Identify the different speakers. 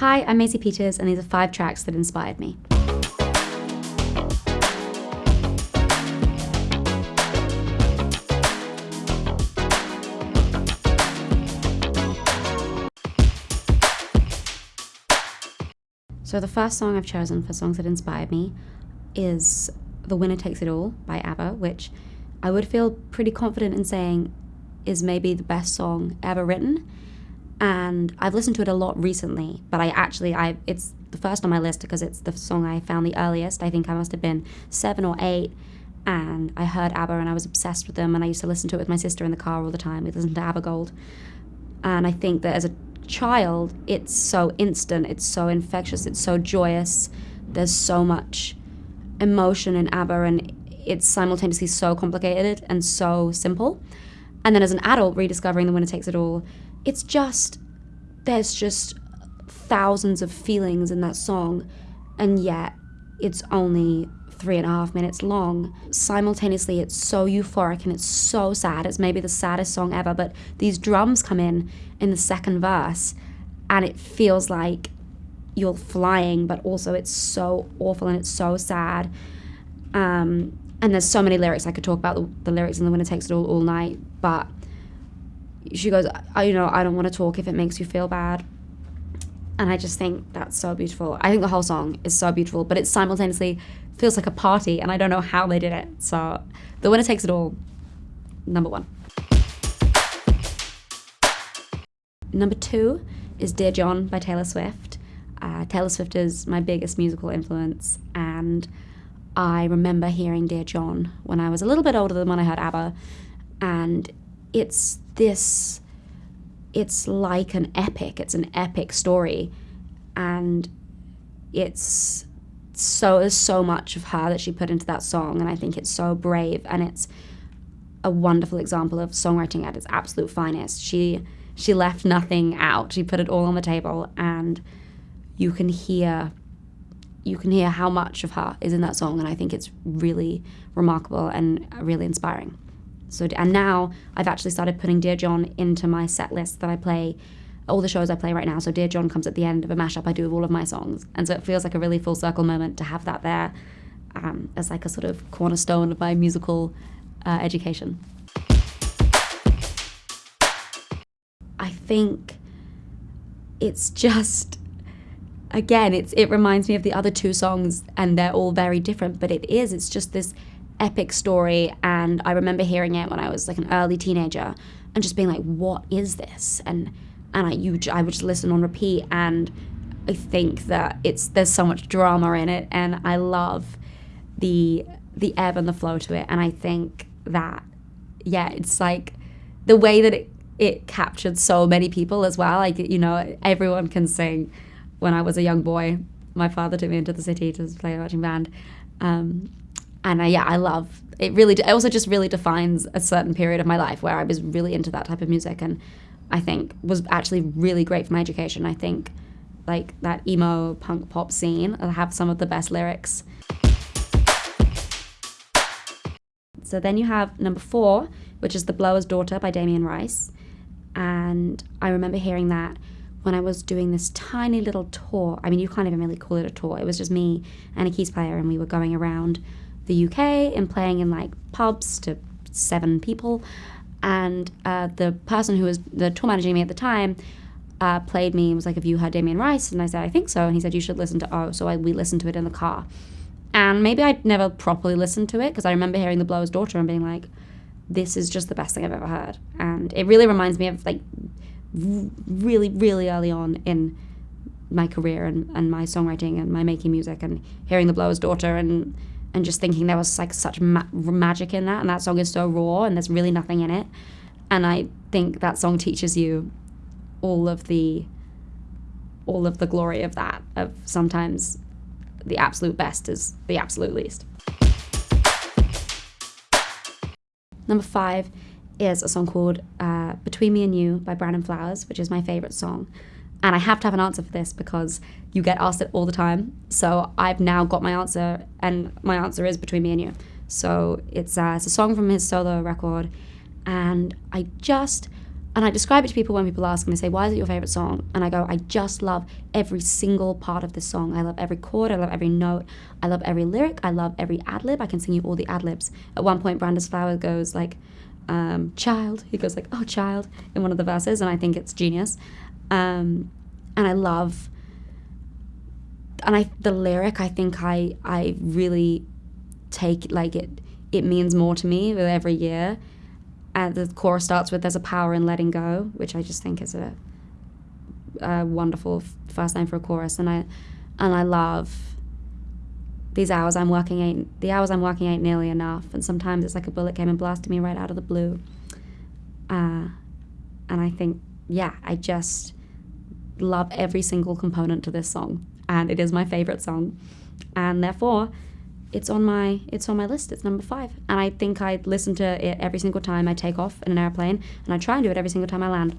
Speaker 1: Hi, I'm Maisie Peters, and these are five tracks that inspired me. So, the first song I've chosen for songs that inspired me is The Winner Takes It All by ABBA, which I would feel pretty confident in saying is maybe the best song ever written and I've listened to it a lot recently. But I actually, I it's the first on my list because it's the song I found the earliest. I think I must have been seven or eight, and I heard ABBA and I was obsessed with them. And I used to listen to it with my sister in the car all the time. We listened to ABBA Gold, and I think that as a child, it's so instant, it's so infectious, it's so joyous. There's so much emotion in ABBA, and it's simultaneously so complicated and so simple. And then as an adult, rediscovering The Winner Takes It All it's just there's just thousands of feelings in that song and yet it's only three and a half minutes long. Simultaneously, it's so euphoric and it's so sad. It's maybe the saddest song ever, but these drums come in in the second verse and it feels like you're flying, but also it's so awful and it's so sad. Um, and there's so many lyrics I could talk about the, the lyrics in The Winner Takes It All all night, but she goes, I, you know, I don't want to talk if it makes you feel bad. And I just think that's so beautiful. I think the whole song is so beautiful, but it simultaneously feels like a party, and I don't know how they did it. So, the winner takes it all. Number one. Number two is Dear John by Taylor Swift. Uh, Taylor Swift is my biggest musical influence, and I remember hearing Dear John when I was a little bit older than when I heard ABBA, and it's this it's like an epic it's an epic story. And it's so there's so much of her that she put into that song and i think it's so brave. And it's a wonderful example of songwriting at its absolute finest. She she left nothing out. She put it all on the table and you can hear you can hear how much of her is in that song and i think it's really remarkable and really inspiring so and now I've actually started putting Dear John into my set list that I play all the shows I play right now. So Dear John comes at the end of a mashup I do of all of my songs, and so it feels like a really full circle moment to have that there um, as like a sort of cornerstone of my musical uh, education. I think it's just again it's it reminds me of the other two songs and they're all very different but it is it's just this epic story and I remember hearing it when I was like an early teenager and just being like what is this? And and I you I would just listen on repeat and I think that it's there's so much drama in it and I love the the ebb and the flow to it and I think that yeah it's like the way that it it captured so many people as well like you know everyone can sing when I was a young boy my father took me into the city to play a marching band um, and I, yeah, I love it. Really, it also just really defines a certain period of my life where I was really into that type of music, and I think was actually really great for my education. I think like that emo punk pop scene have some of the best lyrics. So then you have number four, which is The Blower's Daughter by Damien Rice. And I remember hearing that when I was doing this tiny little tour. I mean, you can't even really call it a tour. It was just me and a keys player, and we were going around the UK and playing in like pubs to seven people. And uh, the person who was the tour managing me at the time uh, played me and was like, Have you heard Damien Rice? And I said, I think so. And he said, You should listen to Oh. So I, we listened to it in the car. And maybe I'd never properly listened to it because I remember hearing The Blower's Daughter and being like, This is just the best thing I've ever heard. And it really reminds me of like really, really early on in my career and, and my songwriting and my making music and hearing The Blower's Daughter and and just thinking there was like such ma- magic in that and that song is so raw and there's really nothing in it. And i think that song teaches you all of the all of the glory of that of sometimes the absolute best is the absolute least. Number five is a song called uh, between me and you by brandon flowers which is my favorite song and I have to have an answer for this because you get asked it all the time. So I've now got my answer, and my answer is Between Me and You. So it's, uh, it's a song from his solo record, and I just and I describe it to people when people ask and they say, Why is it your favorite song? And I go, I just love every single part of this song. I love every chord, I love every note, I love every lyric, I love every ad lib. I can sing you all the ad libs. At one point, Brandon Flowers goes like, um, Child. He goes like, Oh, child, in one of the verses, and I think it's genius. Um, and I love, and I the lyric. I think I I really take like it. It means more to me with every year and the chorus starts with "There's a power in letting go," which I just think is a, a wonderful first line for a chorus, and I and I love these hours I'm working ain't the hours I'm working ain't nearly enough, and sometimes it's like a bullet came and blasted me right out of the blue. Uh, and I think, yeah, I just love every single component to this song, and it is my favorite song, and therefore it's on my it's on my list. It's number five, and I think I listen to it every single time I take off in an airplane, and I try and do it every single time I land.